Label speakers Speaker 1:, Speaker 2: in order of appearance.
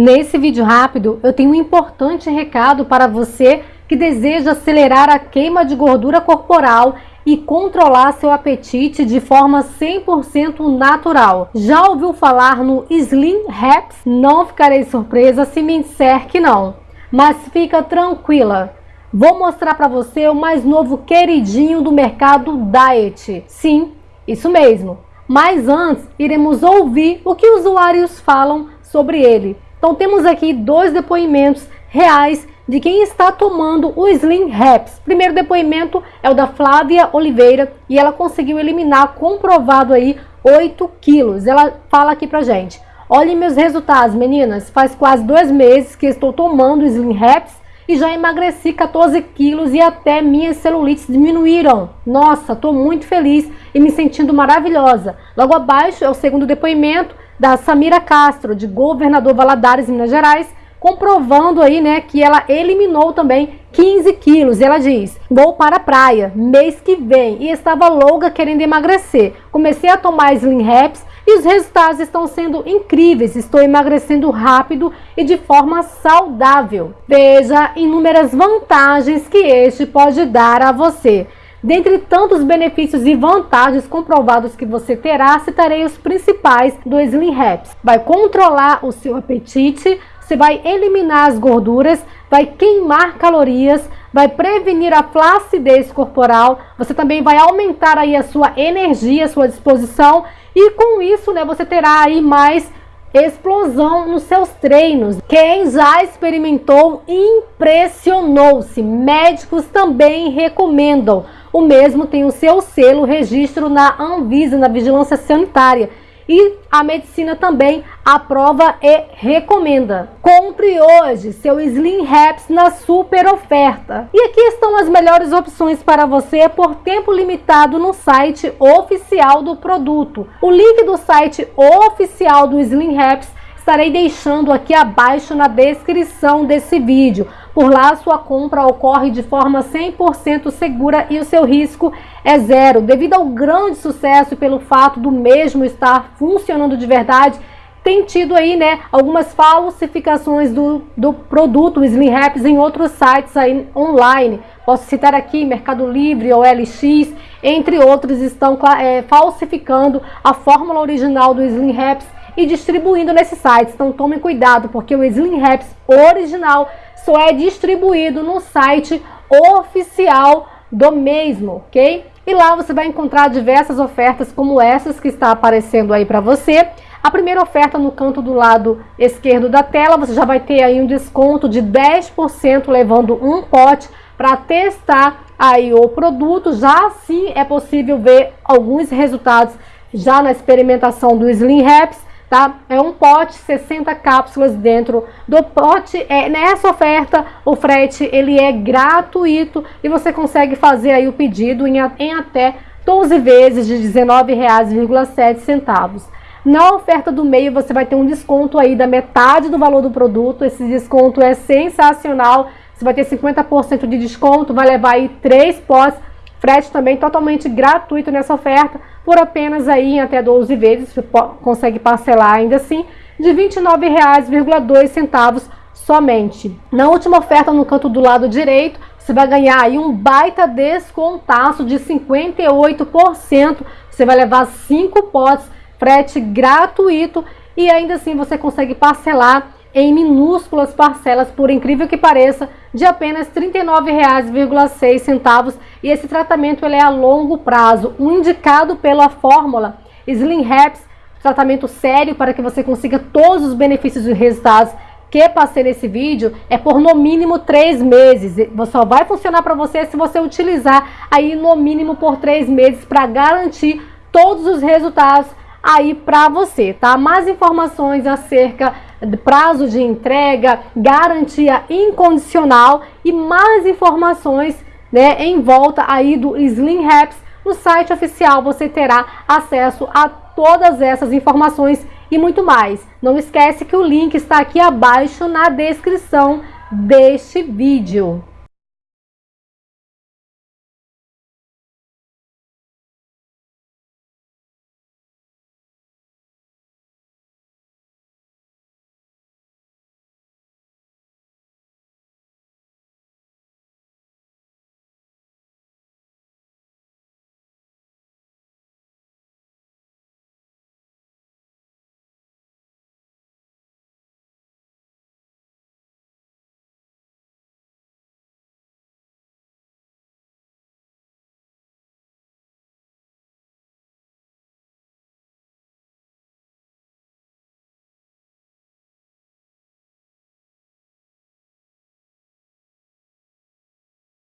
Speaker 1: Nesse vídeo rápido, eu tenho um importante recado para você que deseja acelerar a queima de gordura corporal e controlar seu apetite de forma 100% natural. Já ouviu falar no Slim Haps? Não ficarei surpresa se me disser que não. Mas fica tranquila, vou mostrar para você o mais novo queridinho do mercado Diet. Sim, isso mesmo. Mas antes, iremos ouvir o que usuários falam sobre ele. Então temos aqui dois depoimentos reais de quem está tomando o Slim Reps. Primeiro depoimento é o da Flávia Oliveira e ela conseguiu eliminar, comprovado aí, 8 quilos. Ela fala aqui pra gente. Olhem meus resultados, meninas. Faz quase dois meses que estou tomando o Slim Reps e já emagreci 14 quilos e até minhas celulites diminuíram. Nossa, estou muito feliz e me sentindo maravilhosa. Logo abaixo é o segundo depoimento da Samira Castro, de Governador Valadares, Minas Gerais, comprovando aí, né, que ela eliminou também 15 quilos. E ela diz, vou para a praia mês que vem e estava louca querendo emagrecer. Comecei a tomar Slim Reps e os resultados estão sendo incríveis. Estou emagrecendo rápido e de forma saudável. Veja inúmeras vantagens que este pode dar a você. Dentre tantos benefícios e vantagens comprovados que você terá, citarei os principais do Slim Reps. Vai controlar o seu apetite, você vai eliminar as gorduras, vai queimar calorias, vai prevenir a flacidez corporal, você também vai aumentar aí a sua energia, a sua disposição e com isso, né, você terá aí mais explosão nos seus treinos. Quem já experimentou impressionou-se. Médicos também recomendam. O mesmo tem o seu selo, registro na Anvisa, na Vigilância Sanitária. E a medicina também aprova e recomenda. Compre hoje seu Slim Reps na super oferta. E aqui estão as melhores opções para você por tempo limitado no site oficial do produto. O link do site oficial do Slim Reps estarei deixando aqui abaixo na descrição desse vídeo. Por lá, sua compra ocorre de forma 100% segura e o seu risco é zero. Devido ao grande sucesso e pelo fato do mesmo estar funcionando de verdade, tem tido aí, né, algumas falsificações do, do produto Slim Raps em outros sites aí online. Posso citar aqui Mercado Livre, ou LX, entre outros, estão é, falsificando a fórmula original do Slim Raps e distribuindo nesses sites. Então tome cuidado, porque o Slim Raps original só é distribuído no site oficial do mesmo, ok? E lá você vai encontrar diversas ofertas como essas que está aparecendo aí para você. A primeira oferta no canto do lado esquerdo da tela, você já vai ter aí um desconto de 10% levando um pote para testar aí o produto. Já sim é possível ver alguns resultados já na experimentação do Slim Raps tá? É um pote, 60 cápsulas dentro do pote. É, nessa oferta, o frete ele é gratuito e você consegue fazer aí o pedido em, em até 12 vezes de R$19,07. Na oferta do meio, você vai ter um desconto aí da metade do valor do produto. Esse desconto é sensacional. Você vai ter 50% de desconto, vai levar aí três potes Frete também totalmente gratuito nessa oferta, por apenas aí em até 12 vezes, você consegue parcelar ainda assim, de R$ 29,02 somente. Na última oferta no canto do lado direito, você vai ganhar aí um baita descontaço de 58%, você vai levar 5 potes, frete gratuito e ainda assim você consegue parcelar em minúsculas parcelas, por incrível que pareça, de apenas R$ 39,06 e esse tratamento ele é a longo prazo, um indicado pela fórmula Slim Reps, tratamento sério para que você consiga todos os benefícios e resultados que passei nesse vídeo é por no mínimo três meses. Só vai funcionar para você se você utilizar aí no mínimo por três meses para garantir todos os resultados aí para você, tá? Mais informações acerca prazo de entrega, garantia incondicional e mais informações, né, em volta aí do Slim Raps, no site oficial você terá acesso a todas essas informações e muito mais. Não esquece que o link está aqui abaixo na descrição deste vídeo.